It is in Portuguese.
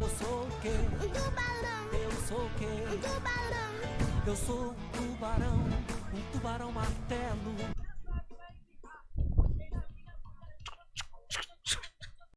Eu sou o quê? Um tubarão, Eu sou o quê? um tubarão, Eu sou um tubarão, um tubarão martelo.